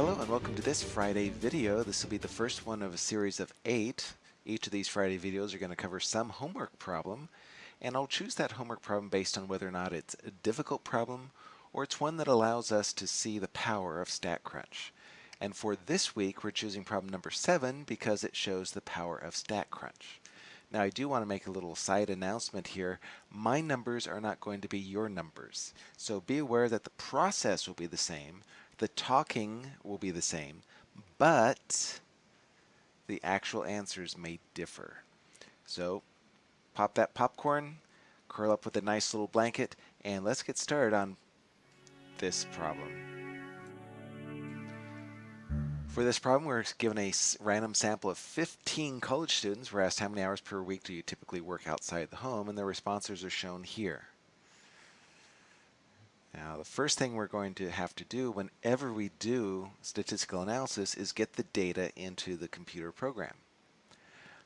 Hello and welcome to this Friday video. This will be the first one of a series of eight. Each of these Friday videos are going to cover some homework problem and I'll choose that homework problem based on whether or not it's a difficult problem or it's one that allows us to see the power of StatCrunch. And for this week we're choosing problem number seven because it shows the power of StatCrunch. Now I do want to make a little side announcement here. My numbers are not going to be your numbers. So be aware that the process will be the same, the talking will be the same, but the actual answers may differ. So pop that popcorn, curl up with a nice little blanket, and let's get started on this problem. For this problem, we're given a random sample of 15 college students. We're asked how many hours per week do you typically work outside the home, and the responses are shown here. Now, the first thing we're going to have to do whenever we do statistical analysis is get the data into the computer program.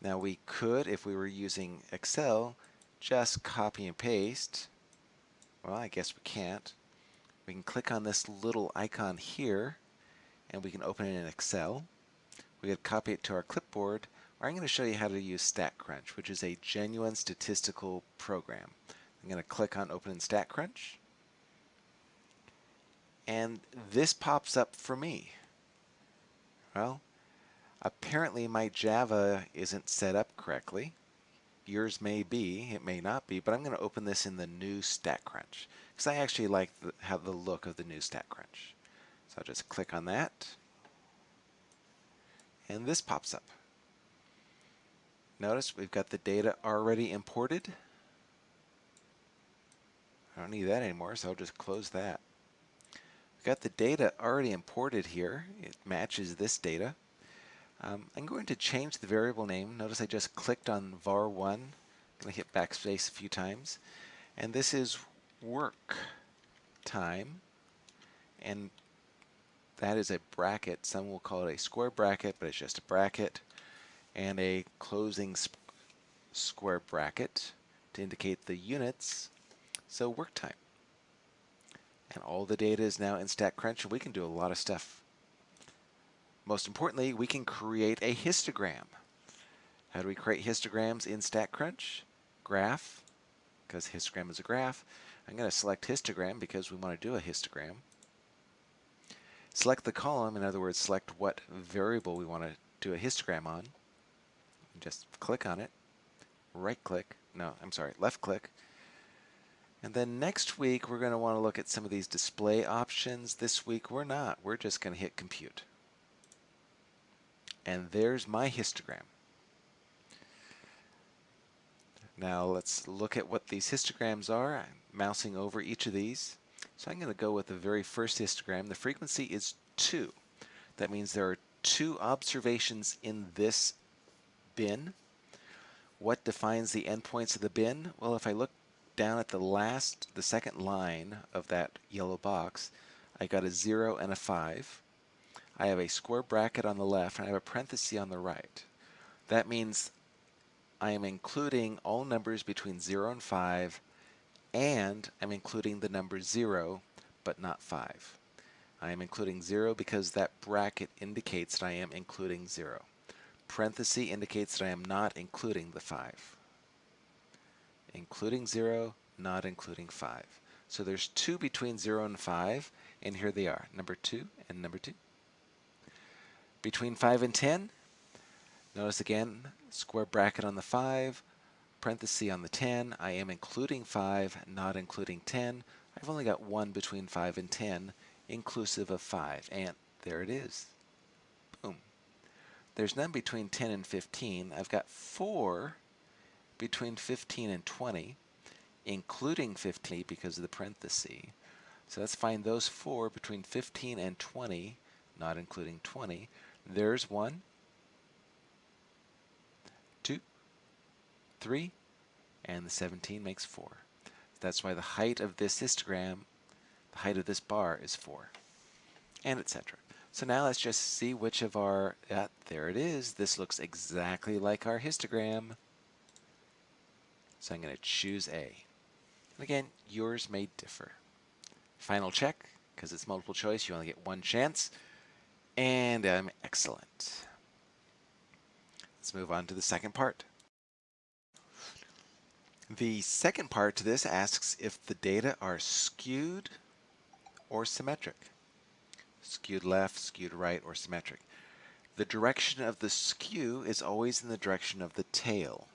Now, we could, if we were using Excel, just copy and paste. Well, I guess we can't. We can click on this little icon here and we can open it in Excel. We could copy it to our clipboard, or I'm going to show you how to use StatCrunch, which is a genuine statistical program. I'm going to click on Open in StatCrunch, and this pops up for me. Well, apparently my Java isn't set up correctly. Yours may be, it may not be, but I'm going to open this in the new StatCrunch because I actually like the, how the look of the new StatCrunch. So I'll just click on that. And this pops up. Notice we've got the data already imported. I don't need that anymore, so I'll just close that. Got the data already imported here. It matches this data. Um, I'm going to change the variable name. Notice I just clicked on var1. I'm going to hit backspace a few times. And this is work time. And that is a bracket. Some will call it a square bracket, but it's just a bracket. And a closing square bracket to indicate the units. So work time. And all the data is now in StatCrunch, and we can do a lot of stuff. Most importantly, we can create a histogram. How do we create histograms in StatCrunch? Graph, because histogram is a graph. I'm going to select histogram because we want to do a histogram. Select the column, in other words, select what variable we want to do a histogram on. Just click on it, right click, no, I'm sorry, left click. And then next week we're going to want to look at some of these display options. This week we're not, we're just going to hit compute. And there's my histogram. Now let's look at what these histograms are. I'm mousing over each of these. So I'm going to go with the very first histogram. The frequency is 2. That means there are two observations in this bin. What defines the endpoints of the bin? Well, if I look down at the last, the second line of that yellow box, I got a 0 and a 5. I have a square bracket on the left and I have a parenthesis on the right. That means I am including all numbers between 0 and 5 and I'm including the number 0 but not 5. I am including 0 because that bracket indicates that I am including 0. Parenthesis indicates that I am not including the 5. Including 0, not including 5. So there's 2 between 0 and 5, and here they are, number 2 and number 2. Between 5 and 10, notice again, square bracket on the 5, parenthesis on the 10, I am including 5, not including 10. I've only got 1 between 5 and 10, inclusive of 5, and there it is. Boom. There's none between 10 and 15. I've got 4 between 15 and 20, including 15 because of the parenthesis. So let's find those 4 between 15 and 20, not including 20. There's 1, 3, and the 17 makes 4. That's why the height of this histogram, the height of this bar is 4, and etc. So now let's just see which of our, there it is. This looks exactly like our histogram. So I'm going to choose A. And again, yours may differ. Final check, because it's multiple choice, you only get one chance. And I'm excellent. Let's move on to the second part. The second part to this asks if the data are skewed or symmetric. Skewed left, skewed right, or symmetric. The direction of the skew is always in the direction of the tail.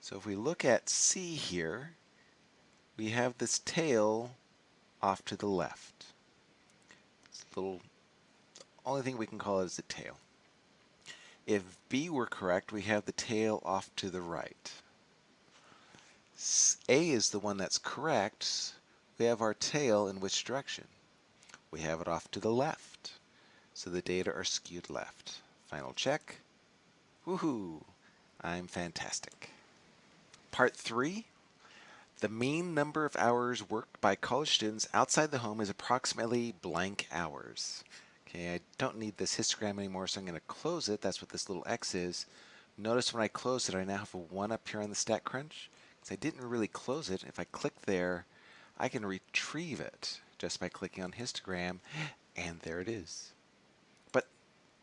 So if we look at C here, we have this tail off to the left. It's a little, only thing we can call it is a tail. If B were correct, we have the tail off to the right. A is the one that's correct. We have our tail in which direction? We have it off to the left. So the data are skewed left. Final check. Woohoo! I'm fantastic. Part 3. The mean number of hours worked by college students outside the home is approximately blank hours. Okay, I don't need this histogram anymore, so I'm going to close it. That's what this little X is. Notice when I close it, I now have a 1 up here on the StatCrunch. Because I didn't really close it. If I click there, I can retrieve it just by clicking on histogram, and there it is. But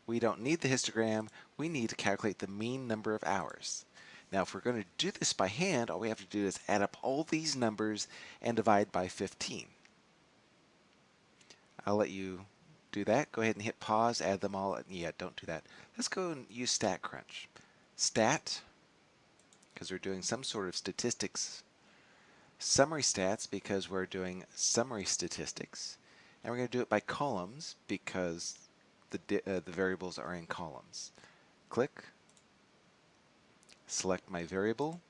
we don't need the histogram. We need to calculate the mean number of hours. Now, if we're going to do this by hand, all we have to do is add up all these numbers and divide by 15. I'll let you do that. Go ahead and hit pause, add them all. Yeah, don't do that. Let's go and use StatCrunch. Stat, because we're doing some sort of statistics. Summary stats, because we're doing summary statistics. And we're going to do it by columns, because the, uh, the variables are in columns. Click, select my variable,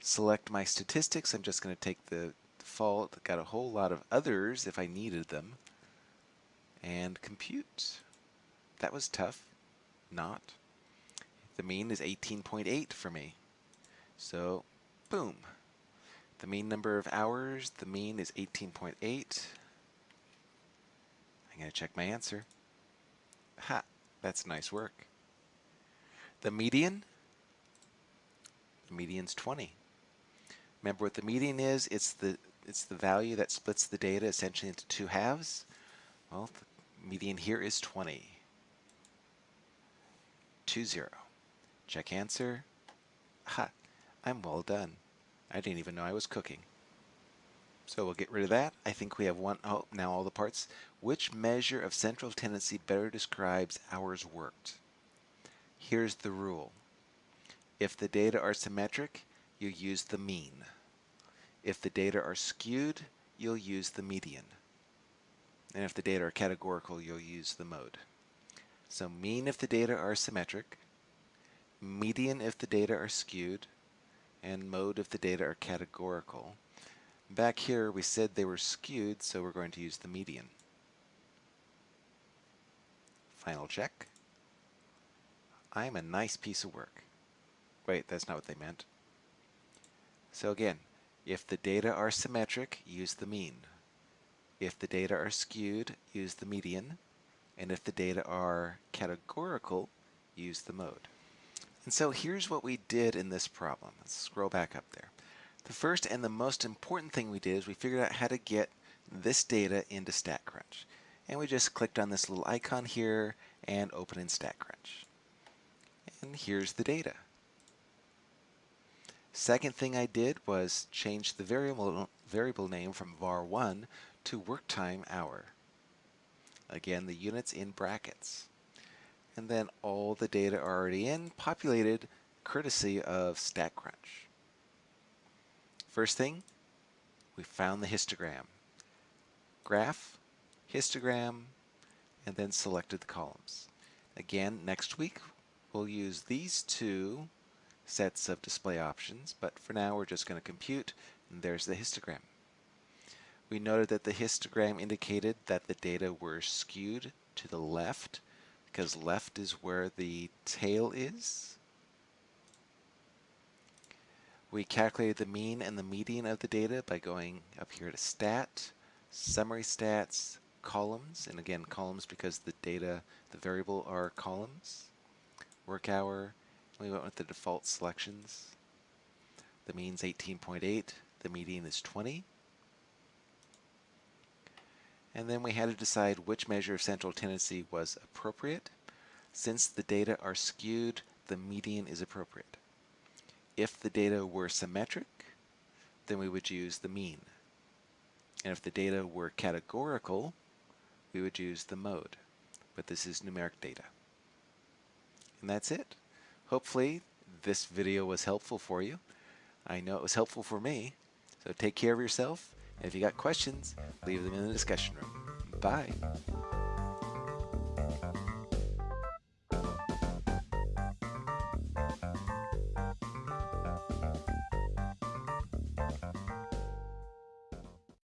select my statistics. I'm just going to take the default, got a whole lot of others if I needed them, and compute. That was tough. Not. The mean is 18.8 for me. So, boom. The mean number of hours, the mean is 18.8. I'm going to check my answer. Ha, that's nice work. The median, the median's 20. Remember what the median is? It's the it's the value that splits the data essentially into two halves. Well, the median here is 20. 2 0. Check answer. Ha, I'm well done. I didn't even know I was cooking. So we'll get rid of that. I think we have one, oh, now all the parts. Which measure of central tendency better describes hours worked? Here's the rule. If the data are symmetric, you use the mean. If the data are skewed, you'll use the median. And if the data are categorical, you'll use the mode. So mean if the data are symmetric, median if the data are skewed, and mode if the data are categorical. Back here we said they were skewed, so we're going to use the median. Final check. I'm a nice piece of work. Wait, that's not what they meant. So again, if the data are symmetric, use the mean. If the data are skewed, use the median. And if the data are categorical, use the mode. And so here's what we did in this problem. Let's scroll back up there. The first and the most important thing we did is we figured out how to get this data into StatCrunch. And we just clicked on this little icon here and open in StatCrunch. And here's the data. Second thing I did was change the variable, variable name from var1 to work time hour. Again, the units in brackets. And then all the data are already in, populated courtesy of StatCrunch. First thing, we found the histogram. Graph, histogram, and then selected the columns. Again, next week, we'll use these two sets of display options, but for now we're just going to compute, and there's the histogram. We noted that the histogram indicated that the data were skewed to the left, because left is where the tail is. We calculated the mean and the median of the data by going up here to Stat, Summary Stats, Columns, and again columns because the data, the variable are columns, Work Hour, we went with the default selections. The mean's 18.8, the median is 20. And then we had to decide which measure of central tendency was appropriate. Since the data are skewed, the median is appropriate. If the data were symmetric, then we would use the mean. And if the data were categorical, we would use the mode. But this is numeric data. And that's it. Hopefully this video was helpful for you. I know it was helpful for me. So take care of yourself. And if you got questions, leave them in the discussion room. Bye.